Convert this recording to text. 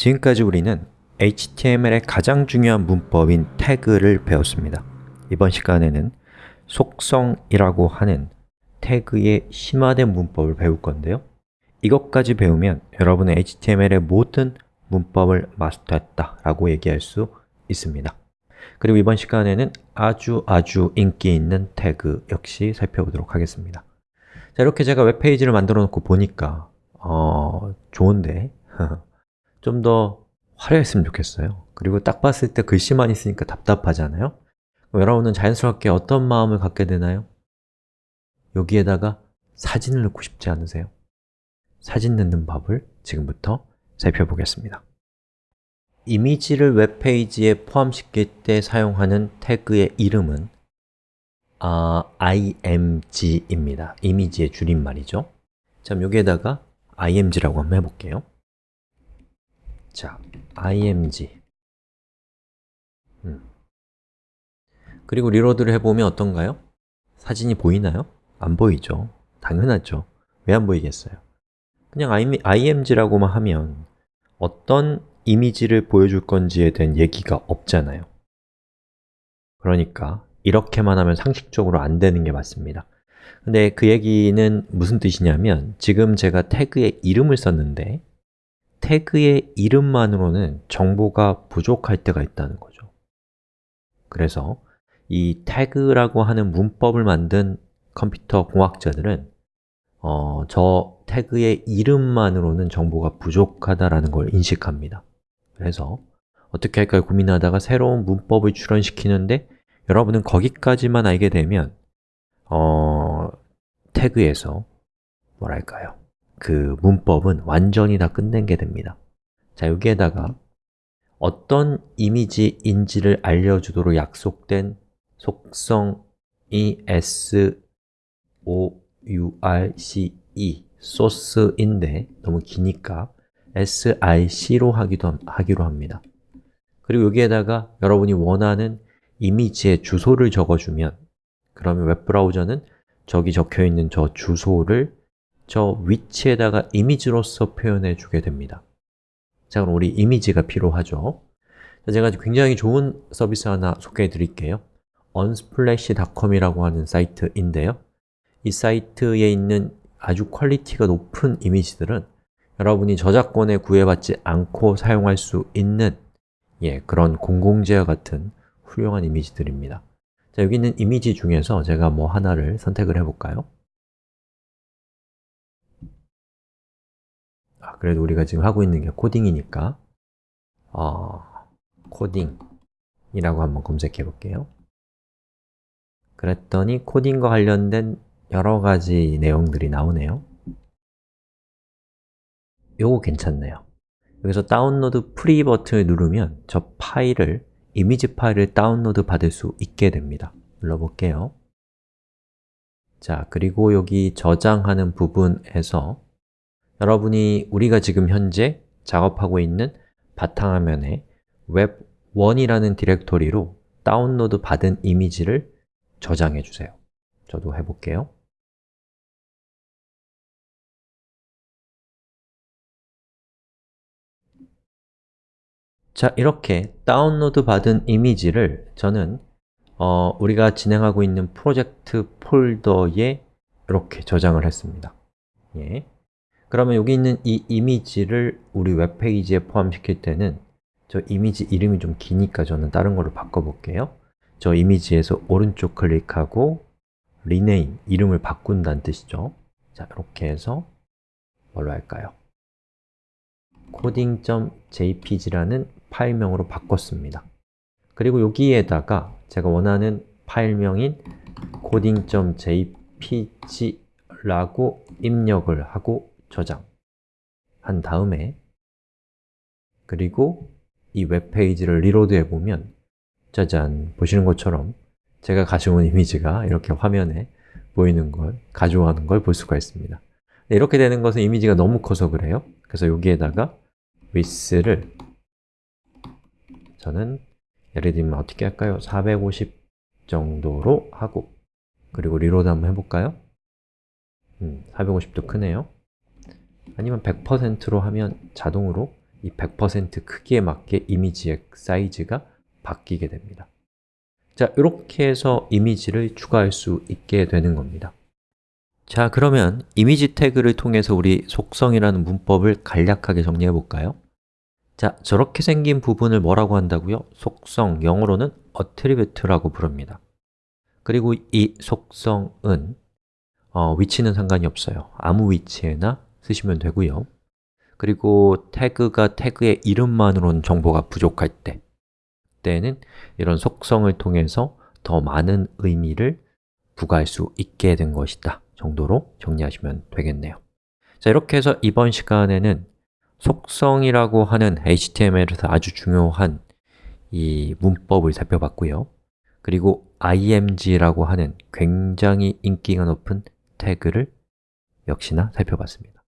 지금까지 우리는 HTML의 가장 중요한 문법인 태그를 배웠습니다. 이번 시간에는 속성이라고 하는 태그의 심화된 문법을 배울 건데요. 이것까지 배우면 여러분은 HTML의 모든 문법을 마스터했다 라고 얘기할 수 있습니다. 그리고 이번 시간에는 아주 아주 인기 있는 태그 역시 살펴보도록 하겠습니다. 자, 이렇게 제가 웹페이지를 만들어 놓고 보니까 어, 좋은데 좀 더 화려했으면 좋겠어요 그리고 딱 봤을 때 글씨만 있으니까 답답하잖아요 여러분은 자연스럽게 어떤 마음을 갖게 되나요? 여기에다가 사진을 넣고 싶지 않으세요? 사진 넣는 법을 지금부터 살펴보겠습니다 이미지를 웹페이지에 포함시킬 때 사용하는 태그의 이름은 아, img입니다. 이미지의 줄임말이죠. 자, 여기에다가 img라고 한번 해볼게요. 자, img 음. 그리고 리로드를 해보면 어떤가요? 사진이 보이나요? 안 보이죠? 당연하죠. 왜 안 보이겠어요? 그냥 img라고만 하면 어떤 이미지를 보여줄 건지에 대한 얘기가 없잖아요 그러니까 이렇게만 하면 상식적으로 안 되는 게 맞습니다 근데 그 얘기는 무슨 뜻이냐면 지금 제가 태그의 이름을 썼는데 태그의 이름만으로는 정보가 부족할 때가 있다는 거죠. 그래서 이 태그라고 하는 문법을 만든 컴퓨터 공학자들은 어, 저 태그의 이름만으로는 정보가 부족하다라는 걸 인식합니다. 그래서 어떻게 할까 고민하다가 새로운 문법을 출현시키는데 여러분은 거기까지만 알게 되면 어, 태그에서 뭐랄까요 그 문법은 완전히 다 끝낸 게 됩니다. 자, 여기에다가 어떤 이미지인지를 알려주도록 약속된 r c e 소스인데 너무 기니까 sic로 하기도, 하기로 합니다. 그리고 여기에다가 여러분이 원하는 이미지의 주소를 적어주면 그러면 웹브라우저는 저기 적혀있는 저 주소를 저 위치에다가 이미지로서 표현해 주게 됩니다. 자, 그럼 우리 이미지가 필요하죠? 제가 굉장히 좋은 서비스 하나 소개해 드릴게요. unsplash.com이라고 하는 사이트인데요. 이 사이트에 있는 아주 퀄리티가 높은 이미지들은 여러분이 저작권에 구애받지 않고 사용할 수 있는 예, 그런 공공재와 같은 훌륭한 이미지들입니다. 자, 여기 있는 이미지 중에서 제가 뭐 하나를 선택을 해볼까요? 그래도 우리가 지금 하고 있는 게 코딩이니까. 어, 코딩이라고 한번 검색해 볼게요. 그랬더니 코딩과 관련된 여러 가지 내용들이 나오네요. 요거 괜찮네요. 여기서 download free 버튼을 누르면 저 파일을, 이미지 파일을 다운로드 받을 수 있게 됩니다. 눌러볼게요. 자, 그리고 여기 저장하는 부분에서 여러분이 우리가 지금 현재 작업하고 있는 바탕화면에 web1이라는 디렉토리로 다운로드 받은 이미지를 저장해 주세요. 저도 해볼게요. 자, 이렇게 다운로드 받은 이미지를 저는 어, 우리가 진행하고 있는 프로젝트 폴더에 이렇게 저장을 했습니다. 예. 그러면 여기 있는 이 이미지를 우리 웹페이지에 포함시킬 때는 저 이미지 이름이 좀 기니까 저는 다른 걸로 바꿔볼게요. 저 이미지에서 오른쪽 클릭하고 rename, 이름을 바꾼다는 뜻이죠. 자, 이렇게 해서 뭘로 할까요? coding.jpg라는 파일명으로 바꿨습니다. 그리고 여기에다가 제가 원하는 파일명인 coding.jpg라고 입력을 하고 저장 한 다음에 그리고 이 웹페이지를 reload 해 보면 짜잔, 보시는 것처럼 제가 가져온 이미지가 이렇게 화면에 보이는 걸, 가져가는 걸 볼 수가 있습니다 이렇게 되는 것은 이미지가 너무 커서 그래요 그래서 여기에다가 width를 저는 예를 들면 어떻게 할까요? 450 정도로 하고 그리고 reload 한번 해볼까요? 음, 450도 크네요 아니면 100%로 하면 자동으로 이 100% 크기에 맞게 이미지의 사이즈가 바뀌게 됩니다 자, 이렇게 해서 이미지를 추가할 수 있게 되는 겁니다 자, 그러면 이미지 태그를 통해서 우리 속성이라는 문법을 간략하게 정리해 볼까요? 자, 저렇게 생긴 부분을 뭐라고 한다고요? 속성, 영어로는 attribute라고 부릅니다 그리고 이 속성은 어, 위치는 상관이 없어요 아무 위치에나 쓰시면 되고요. 그리고 태그가 태그의 이름만으로는 정보가 부족할 때 때는 이런 속성을 통해서 더 많은 의미를 부과할 수 있게 된 것이다 정도로 정리하시면 되겠네요. 자, 이렇게 해서 이번 시간에는 속성이라고 하는 HTML에서 아주 중요한 이 문법을 살펴봤고요. 그리고 img라고 하는 굉장히 인기가 높은 태그를 역시나 살펴봤습니다